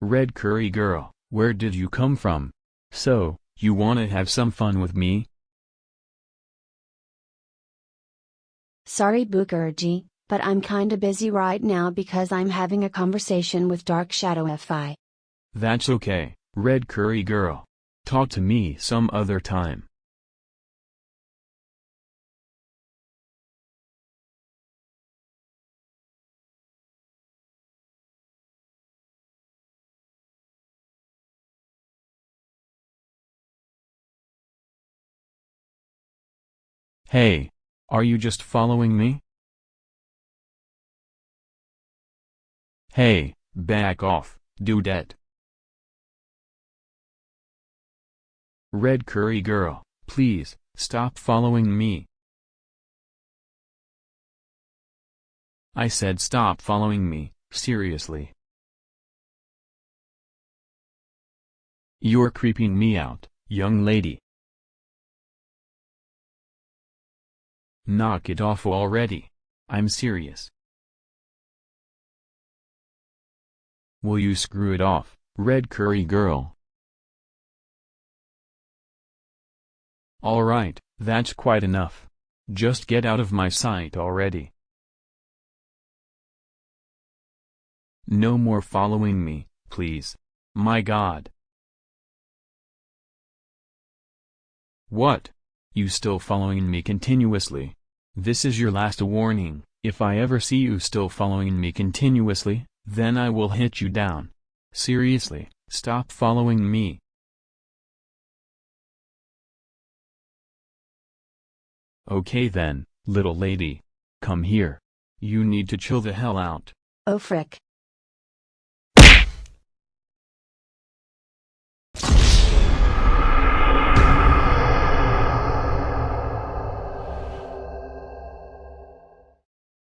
Red curry girl, where did you come from? So, you wanna have some fun with me? Sorry Bookerji, but I'm kinda busy right now because I'm having a conversation with Dark Shadow FI. That's okay, red curry girl. Talk to me some other time. Hey, are you just following me? Hey, back off, dudette. Red curry girl, please, stop following me. I said stop following me, seriously. You're creeping me out, young lady. Knock it off already. I'm serious. Will you screw it off, red curry girl? Alright, that's quite enough. Just get out of my sight already. No more following me, please. My god. What? You still following me continuously? This is your last warning, if I ever see you still following me continuously, then I will hit you down. Seriously, stop following me. Okay then, little lady. Come here. You need to chill the hell out. Oh frick.